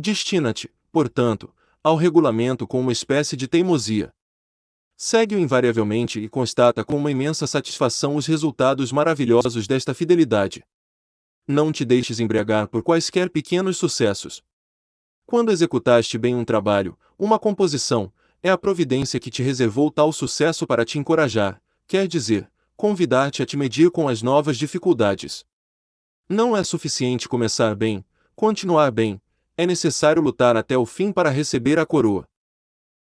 Destina-te, portanto, ao regulamento com uma espécie de teimosia. Segue-o invariavelmente e constata com uma imensa satisfação os resultados maravilhosos desta fidelidade. Não te deixes embriagar por quaisquer pequenos sucessos. Quando executaste bem um trabalho, uma composição, é a providência que te reservou tal sucesso para te encorajar, quer dizer, convidar-te a te medir com as novas dificuldades. Não é suficiente começar bem, continuar bem, é necessário lutar até o fim para receber a coroa.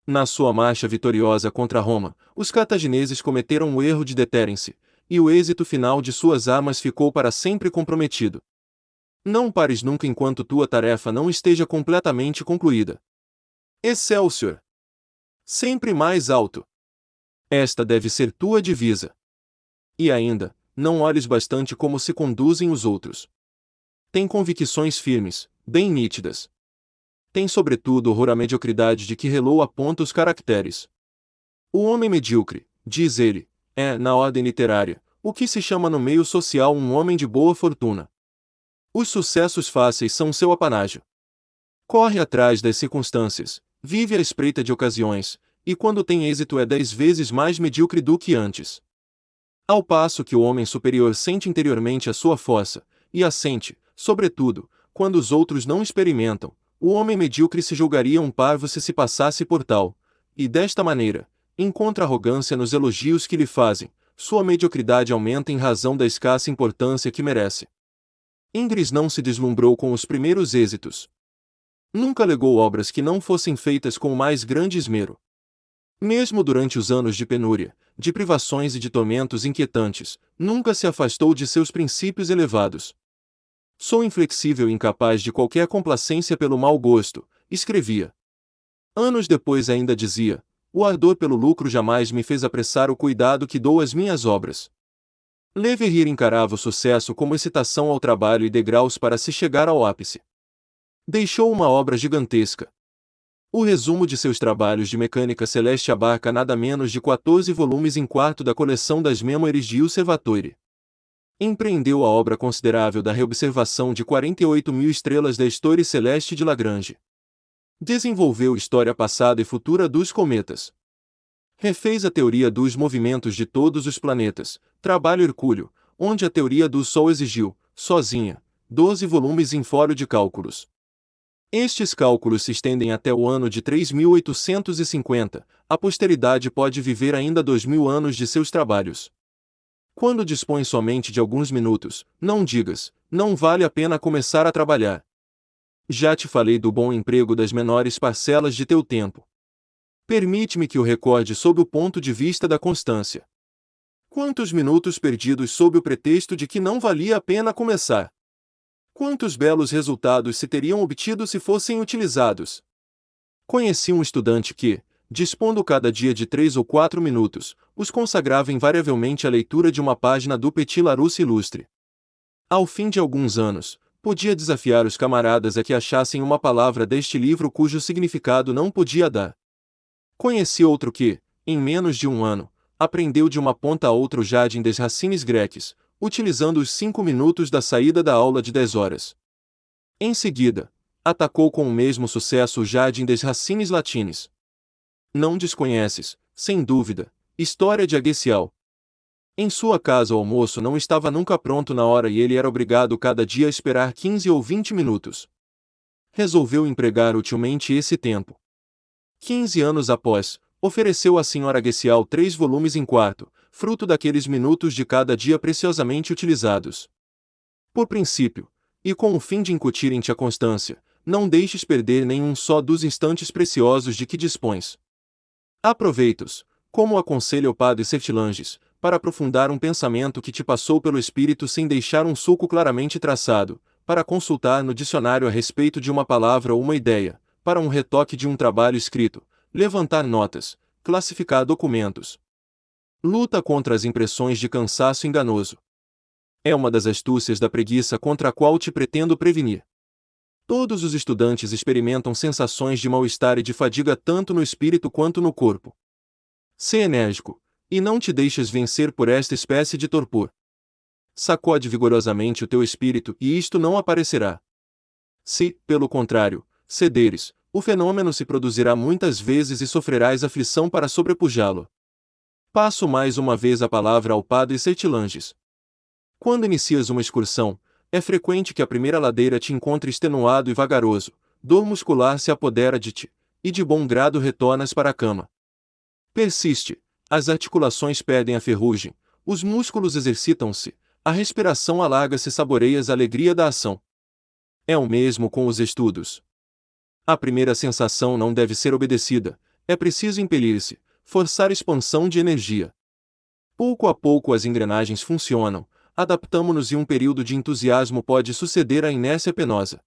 Na sua marcha vitoriosa contra Roma, os cartagineses cometeram o erro de deterem-se, e o êxito final de suas armas ficou para sempre comprometido. Não pares nunca enquanto tua tarefa não esteja completamente concluída. Excelsior! Sempre mais alto! Esta deve ser tua divisa. E ainda, não olhes bastante como se conduzem os outros. Tem convicções firmes, bem nítidas tem sobretudo horror à mediocridade de que Hello aponta os caracteres. O homem medíocre, diz ele, é, na ordem literária, o que se chama no meio social um homem de boa fortuna. Os sucessos fáceis são seu apanágio. Corre atrás das circunstâncias, vive à espreita de ocasiões, e quando tem êxito é dez vezes mais medíocre do que antes. Ao passo que o homem superior sente interiormente a sua força, e a sente, sobretudo, quando os outros não experimentam, o homem medíocre se julgaria um parvo se se passasse por tal, e desta maneira, encontra arrogância nos elogios que lhe fazem, sua mediocridade aumenta em razão da escassa importância que merece. Ingres não se deslumbrou com os primeiros êxitos. Nunca legou obras que não fossem feitas com o mais grande esmero. Mesmo durante os anos de penúria, de privações e de tormentos inquietantes, nunca se afastou de seus princípios elevados. Sou inflexível e incapaz de qualquer complacência pelo mau gosto, escrevia. Anos depois ainda dizia: o ardor pelo lucro jamais me fez apressar o cuidado que dou às minhas obras. Leverrier encarava o sucesso como excitação ao trabalho e degraus para se chegar ao ápice. Deixou uma obra gigantesca. O resumo de seus trabalhos de mecânica celeste abarca nada menos de 14 volumes em quarto da coleção das Memoirs de Observatoire empreendeu a obra considerável da reobservação de 48 mil estrelas da história celeste de Lagrange. Desenvolveu história passada e futura dos cometas. Refez a teoria dos movimentos de todos os planetas, trabalho hercúleo, onde a teoria do Sol exigiu, sozinha, 12 volumes em fórum de cálculos. Estes cálculos se estendem até o ano de 3850, a posteridade pode viver ainda dois mil anos de seus trabalhos. Quando dispões somente de alguns minutos, não digas, não vale a pena começar a trabalhar. Já te falei do bom emprego das menores parcelas de teu tempo. Permite-me que o recorde sob o ponto de vista da constância. Quantos minutos perdidos sob o pretexto de que não valia a pena começar? Quantos belos resultados se teriam obtido se fossem utilizados? Conheci um estudante que, dispondo cada dia de três ou quatro minutos, os consagrava invariavelmente à leitura de uma página do Petit Larousse Ilustre. Ao fim de alguns anos, podia desafiar os camaradas a que achassem uma palavra deste livro cujo significado não podia dar. Conheci outro que, em menos de um ano, aprendeu de uma ponta a outra o Jardim des Racines Greques, utilizando os cinco minutos da saída da aula de dez horas. Em seguida, atacou com o mesmo sucesso o Jardim des Racines Latines, não desconheces, sem dúvida, história de Aguecial. Em sua casa o almoço não estava nunca pronto na hora e ele era obrigado cada dia a esperar 15 ou 20 minutos. Resolveu empregar utilmente esse tempo. 15 anos após, ofereceu à senhora Aguecial três volumes em quarto, fruto daqueles minutos de cada dia preciosamente utilizados. Por princípio, e com o fim de incutir em ti a constância, não deixes perder nenhum só dos instantes preciosos de que dispões. Aproveitos, como aconselha o padre Sertilanges, para aprofundar um pensamento que te passou pelo espírito sem deixar um sulco claramente traçado, para consultar no dicionário a respeito de uma palavra ou uma ideia, para um retoque de um trabalho escrito, levantar notas, classificar documentos. Luta contra as impressões de cansaço enganoso. É uma das astúcias da preguiça contra a qual te pretendo prevenir. Todos os estudantes experimentam sensações de mal-estar e de fadiga tanto no espírito quanto no corpo. Sê enérgico, e não te deixes vencer por esta espécie de torpor. Sacode vigorosamente o teu espírito e isto não aparecerá. Se, pelo contrário, cederes, o fenômeno se produzirá muitas vezes e sofrerás aflição para sobrepujá-lo. Passo mais uma vez a palavra ao padre Sertilanges. Quando inicias uma excursão, é frequente que a primeira ladeira te encontre extenuado e vagaroso, dor muscular se apodera de ti, e de bom grado retornas para a cama. Persiste, as articulações perdem a ferrugem, os músculos exercitam-se, a respiração alarga-se saboreias a alegria da ação. É o mesmo com os estudos. A primeira sensação não deve ser obedecida, é preciso impelir-se, forçar expansão de energia. Pouco a pouco as engrenagens funcionam, adaptamo-nos e um período de entusiasmo pode suceder à inércia penosa.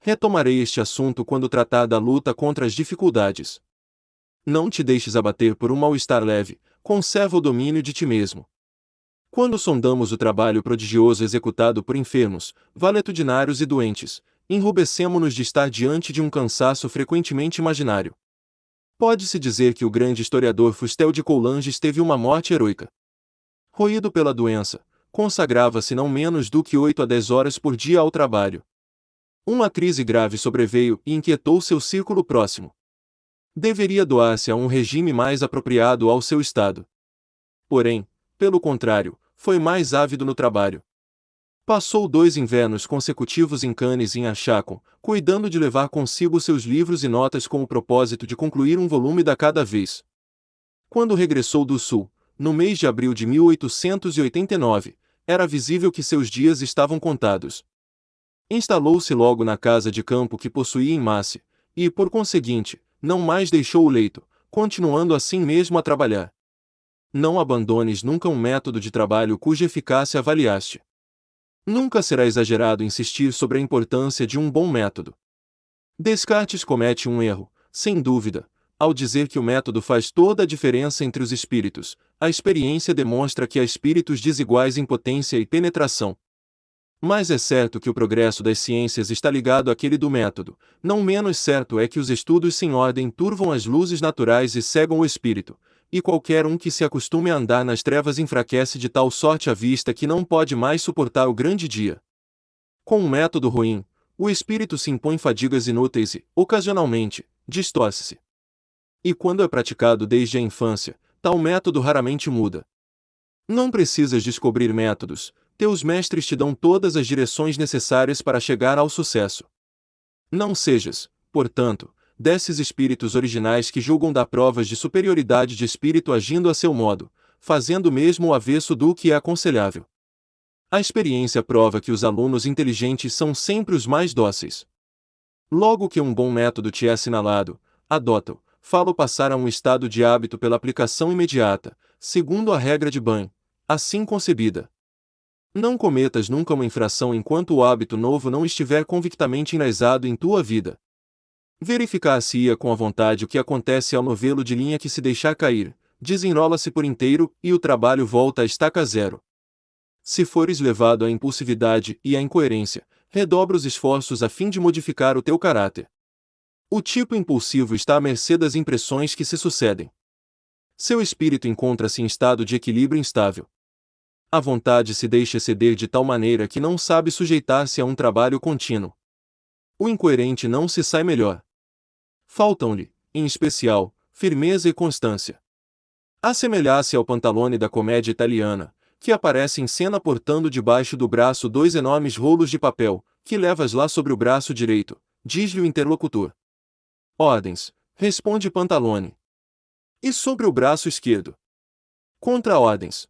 Retomarei este assunto quando tratar da luta contra as dificuldades. Não te deixes abater por um mal-estar leve, conserva o domínio de ti mesmo. Quando sondamos o trabalho prodigioso executado por enfermos, valetudinários e doentes, enrubescemo-nos de estar diante de um cansaço frequentemente imaginário. Pode-se dizer que o grande historiador Fustel de Coulanges teve uma morte heroica. Roído pela doença, consagrava-se não menos do que oito a dez horas por dia ao trabalho. Uma crise grave sobreveio e inquietou seu círculo próximo. Deveria doar-se a um regime mais apropriado ao seu estado. Porém, pelo contrário, foi mais ávido no trabalho. Passou dois invernos consecutivos em Cannes e em Achacon, cuidando de levar consigo seus livros e notas com o propósito de concluir um volume da cada vez. Quando regressou do Sul, no mês de abril de 1889, era visível que seus dias estavam contados. Instalou-se logo na casa de campo que possuía em Masse, e, por conseguinte, não mais deixou o leito, continuando assim mesmo a trabalhar. Não abandones nunca um método de trabalho cuja eficácia avaliaste. Nunca será exagerado insistir sobre a importância de um bom método. Descartes comete um erro, sem dúvida, ao dizer que o método faz toda a diferença entre os espíritos. A experiência demonstra que há espíritos desiguais em potência e penetração. Mas é certo que o progresso das ciências está ligado àquele do método, não menos certo é que os estudos sem ordem turvam as luzes naturais e cegam o espírito, e qualquer um que se acostume a andar nas trevas enfraquece de tal sorte a vista que não pode mais suportar o grande dia. Com um método ruim, o espírito se impõe fadigas inúteis e, ocasionalmente, distorce-se. E quando é praticado desde a infância, tal método raramente muda. Não precisas descobrir métodos, teus mestres te dão todas as direções necessárias para chegar ao sucesso. Não sejas, portanto, desses espíritos originais que julgam dar provas de superioridade de espírito agindo a seu modo, fazendo mesmo o avesso do que é aconselhável. A experiência prova que os alunos inteligentes são sempre os mais dóceis. Logo que um bom método te é assinalado, adota-o, falo passar a um estado de hábito pela aplicação imediata, segundo a regra de banho, assim concebida. Não cometas nunca uma infração enquanto o hábito novo não estiver convictamente enraizado em tua vida. Verificar-se-ia com a vontade o que acontece ao novelo de linha que se deixar cair, desenrola-se por inteiro e o trabalho volta a estaca zero. Se fores levado à impulsividade e à incoerência, redobra os esforços a fim de modificar o teu caráter. O tipo impulsivo está à mercê das impressões que se sucedem. Seu espírito encontra-se em estado de equilíbrio instável. A vontade se deixa ceder de tal maneira que não sabe sujeitar-se a um trabalho contínuo. O incoerente não se sai melhor. Faltam-lhe, em especial, firmeza e constância. Assemelhar-se ao pantalone da comédia italiana, que aparece em cena portando debaixo do braço dois enormes rolos de papel, que levas lá sobre o braço direito, diz-lhe o interlocutor. Ordens, responde Pantalone. E sobre o braço esquerdo? Contra-ordens.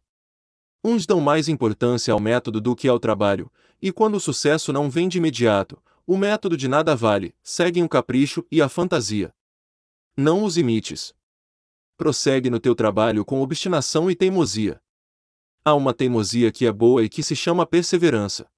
Uns dão mais importância ao método do que ao trabalho, e quando o sucesso não vem de imediato, o método de nada vale, seguem o capricho e a fantasia. Não os imites. Prossegue no teu trabalho com obstinação e teimosia. Há uma teimosia que é boa e que se chama perseverança.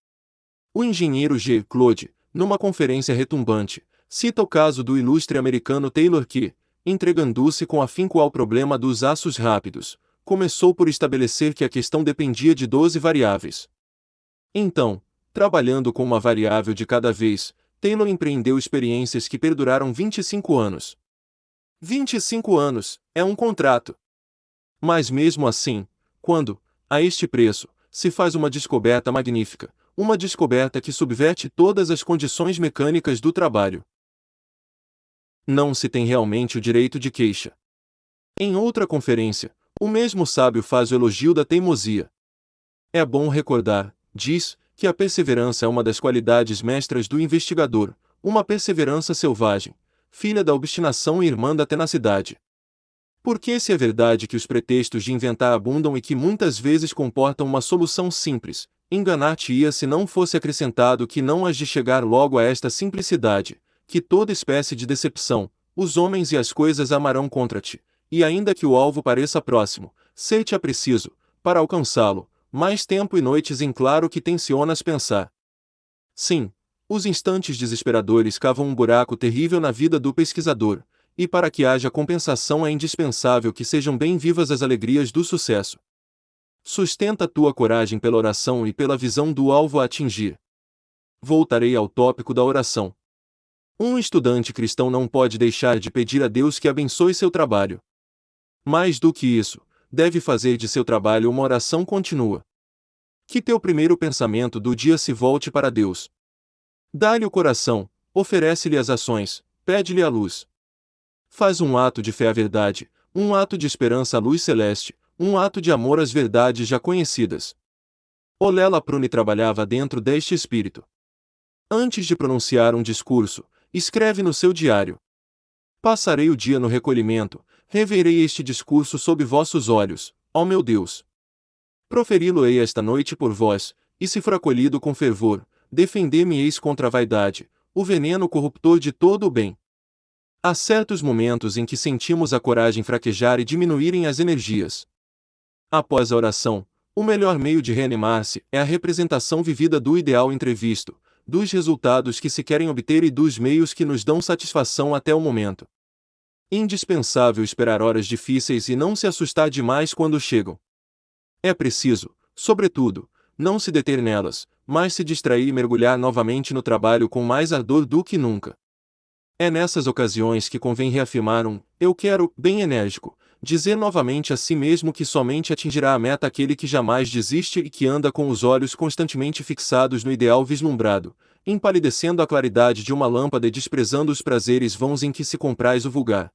O engenheiro G. Claude, numa conferência retumbante, cita o caso do ilustre americano Taylor que, entregando-se com afinco ao problema dos aços rápidos, começou por estabelecer que a questão dependia de 12 variáveis. Então, Trabalhando com uma variável de cada vez, Taylor empreendeu experiências que perduraram 25 anos. 25 anos é um contrato. Mas mesmo assim, quando, a este preço, se faz uma descoberta magnífica, uma descoberta que subverte todas as condições mecânicas do trabalho. Não se tem realmente o direito de queixa. Em outra conferência, o mesmo sábio faz o elogio da teimosia. É bom recordar, diz, que a perseverança é uma das qualidades mestras do investigador, uma perseverança selvagem, filha da obstinação e irmã da tenacidade. Porque se é verdade que os pretextos de inventar abundam e que muitas vezes comportam uma solução simples, enganar-te-ia se não fosse acrescentado que não has de chegar logo a esta simplicidade, que toda espécie de decepção, os homens e as coisas amarão contra ti, e ainda que o alvo pareça próximo, sei-te a preciso, para alcançá-lo, mais tempo e noites em claro que tensionas pensar. Sim, os instantes desesperadores cavam um buraco terrível na vida do pesquisador, e para que haja compensação é indispensável que sejam bem vivas as alegrias do sucesso. Sustenta tua coragem pela oração e pela visão do alvo a atingir. Voltarei ao tópico da oração. Um estudante cristão não pode deixar de pedir a Deus que abençoe seu trabalho. Mais do que isso, deve fazer de seu trabalho uma oração contínua. Que teu primeiro pensamento do dia se volte para Deus. Dá-lhe o coração, oferece-lhe as ações, pede-lhe a luz. Faz um ato de fé à verdade, um ato de esperança à luz celeste, um ato de amor às verdades já conhecidas. Olela Prune trabalhava dentro deste espírito. Antes de pronunciar um discurso, escreve no seu diário: Passarei o dia no recolhimento, reverei este discurso sob vossos olhos, ó meu Deus. Proferi-lo-ei esta noite por vós, e se for acolhido com fervor, defender-me-eis contra a vaidade, o veneno corruptor de todo o bem. Há certos momentos em que sentimos a coragem fraquejar e diminuírem as energias. Após a oração, o melhor meio de reanimar-se é a representação vivida do ideal entrevisto, dos resultados que se querem obter e dos meios que nos dão satisfação até o momento. Indispensável esperar horas difíceis e não se assustar demais quando chegam. É preciso, sobretudo, não se deter nelas, mas se distrair e mergulhar novamente no trabalho com mais ardor do que nunca. É nessas ocasiões que convém reafirmar um eu quero, bem enérgico, dizer novamente a si mesmo que somente atingirá a meta aquele que jamais desiste e que anda com os olhos constantemente fixados no ideal vislumbrado, empalidecendo a claridade de uma lâmpada e desprezando os prazeres vãos em que se compraz o vulgar.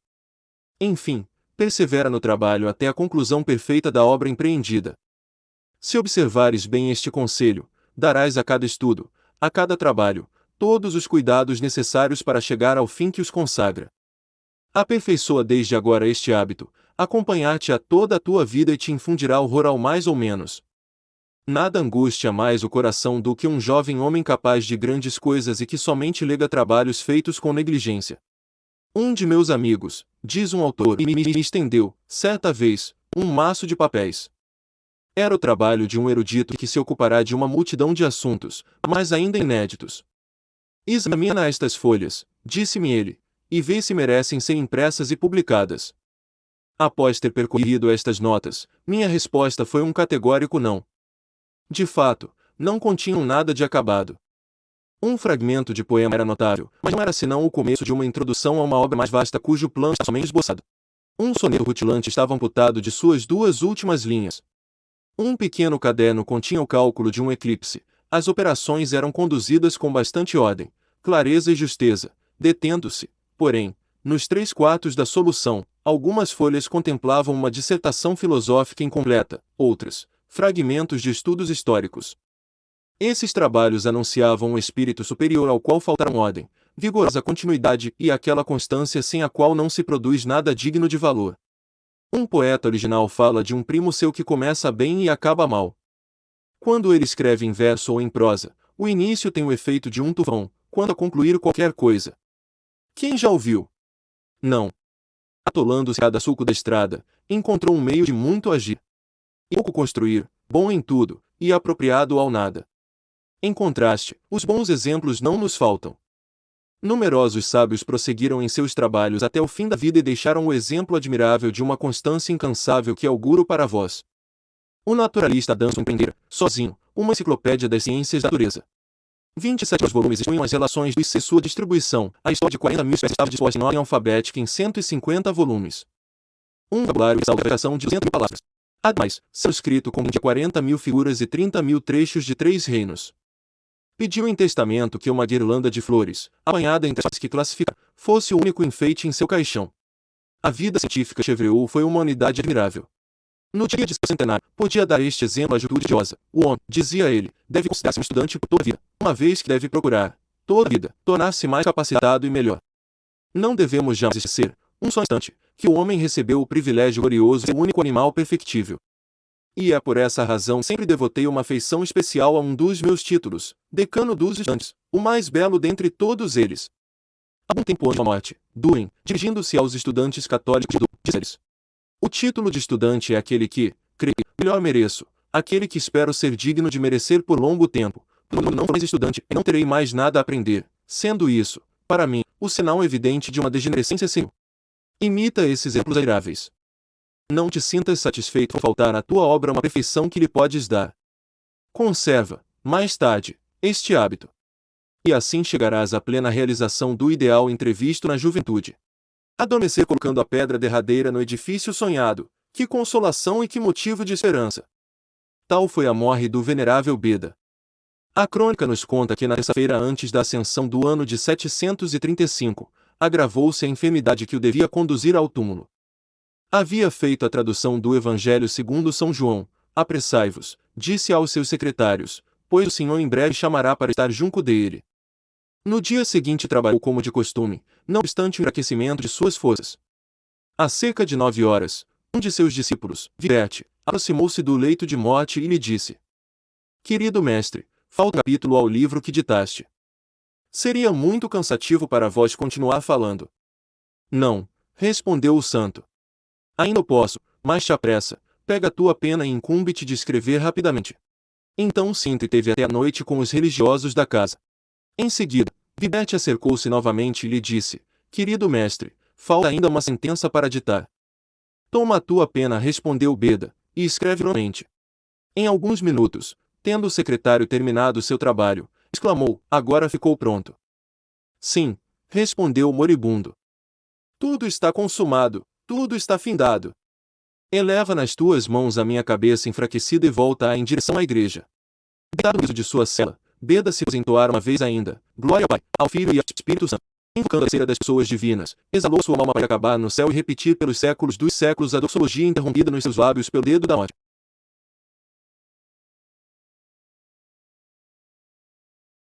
Enfim, persevera no trabalho até a conclusão perfeita da obra empreendida. Se observares bem este conselho, darás a cada estudo, a cada trabalho, todos os cuidados necessários para chegar ao fim que os consagra. Aperfeiçoa desde agora este hábito, acompanhar-te a toda a tua vida e te infundirá horror ao mais ou menos. Nada angustia mais o coração do que um jovem homem capaz de grandes coisas e que somente lega trabalhos feitos com negligência. Um de meus amigos, diz um autor, me estendeu, certa vez, um maço de papéis. Era o trabalho de um erudito que se ocupará de uma multidão de assuntos, mas ainda inéditos. Examina estas folhas, disse-me ele, e vê se merecem ser impressas e publicadas. Após ter percorrido estas notas, minha resposta foi um categórico não. De fato, não continham nada de acabado. Um fragmento de poema era notável, mas não era senão o começo de uma introdução a uma obra mais vasta cujo plano está somente esboçado. Um soneto rutilante estava amputado de suas duas últimas linhas. Um pequeno caderno continha o cálculo de um eclipse. As operações eram conduzidas com bastante ordem, clareza e justeza, detendo-se, porém, nos três quartos da solução, algumas folhas contemplavam uma dissertação filosófica incompleta, outras, fragmentos de estudos históricos. Esses trabalhos anunciavam um espírito superior ao qual faltaram ordem, vigorosa continuidade e aquela constância sem a qual não se produz nada digno de valor. Um poeta original fala de um primo seu que começa bem e acaba mal. Quando ele escreve em verso ou em prosa, o início tem o efeito de um tufão, quando a concluir qualquer coisa. Quem já ouviu? Não. Atolando-se a da sulco da estrada, encontrou um meio de muito agir. E pouco construir, bom em tudo, e apropriado ao nada. Em contraste, os bons exemplos não nos faltam. Numerosos sábios prosseguiram em seus trabalhos até o fim da vida e deixaram o exemplo admirável de uma constância incansável que auguro para vós. O naturalista dança empreender, sozinho, uma enciclopédia das ciências da natureza. 27 volumes expunham as relações do e sua distribuição. A história de 40 mil espécies estava disposta em ordem alfabética em 150 volumes. Um vocabulário e salvação de 200 mil palavras. Ademais, seu escrito com de 40 mil figuras e 30 mil trechos de três reinos. Pediu em testamento que uma guirlanda de flores, apanhada entre as que classifica, fosse o único enfeite em seu caixão. A vida científica Chevreul foi uma unidade admirável. No dia de seu centenário, podia dar este exemplo à juventude odiosa. O homem, dizia ele, deve considerar-se um estudante por toda a vida, uma vez que deve procurar, toda a vida, tornar-se mais capacitado e melhor. Não devemos jamais esquecer, um só instante, que o homem recebeu o privilégio glorioso de ser o único animal perfectível. E é por essa razão sempre devotei uma afeição especial a um dos meus títulos, decano dos estudantes, o mais belo dentre todos eles. Há um tempo antes da morte, Durin, dirigindo-se aos estudantes católicos de diz O título de estudante é aquele que, creio, melhor mereço, aquele que espero ser digno de merecer por longo tempo, quando não for mais estudante não terei mais nada a aprender, sendo isso, para mim, o sinal evidente de uma degenerescência sem. Imita esses exemplos admiráveis. Não te sintas satisfeito por faltar à tua obra uma perfeição que lhe podes dar. Conserva, mais tarde, este hábito. E assim chegarás à plena realização do ideal entrevisto na juventude. Adormecer colocando a pedra derradeira no edifício sonhado, que consolação e que motivo de esperança. Tal foi a morte do venerável Beda. A crônica nos conta que na terça-feira antes da ascensão do ano de 735, agravou-se a enfermidade que o devia conduzir ao túmulo. Havia feito a tradução do Evangelho segundo São João. Apressai-vos, disse aos seus secretários, pois o Senhor em breve chamará para estar junto dele. No dia seguinte trabalhou como de costume, não obstante o enfraquecimento de suas forças. Há cerca de nove horas, um de seus discípulos, Virete, aproximou-se do leito de morte e lhe disse: Querido mestre, falta um capítulo ao livro que ditaste. Seria muito cansativo para vós continuar falando. Não, respondeu o santo. Ainda posso, mas te apressa, pega a tua pena e incumbe-te de escrever rapidamente. Então se entreteve até a noite com os religiosos da casa. Em seguida, Vibete acercou-se novamente e lhe disse, Querido mestre, falta ainda uma sentença para ditar. Toma a tua pena respondeu Beda, e escreve novamente. Em alguns minutos, tendo o secretário terminado seu trabalho, exclamou, agora ficou pronto. Sim, respondeu o moribundo. Tudo está consumado, tudo está findado. Eleva nas tuas mãos a minha cabeça enfraquecida e volta-a em direção à igreja. Deitado no de sua cela, Beda se entoar uma vez ainda, glória ao Pai, ao Filho e ao Espírito Santo. Invocando a cera das pessoas divinas, exalou sua alma para acabar no céu e repetir pelos séculos dos séculos a doxologia interrompida nos seus lábios pelo dedo da morte.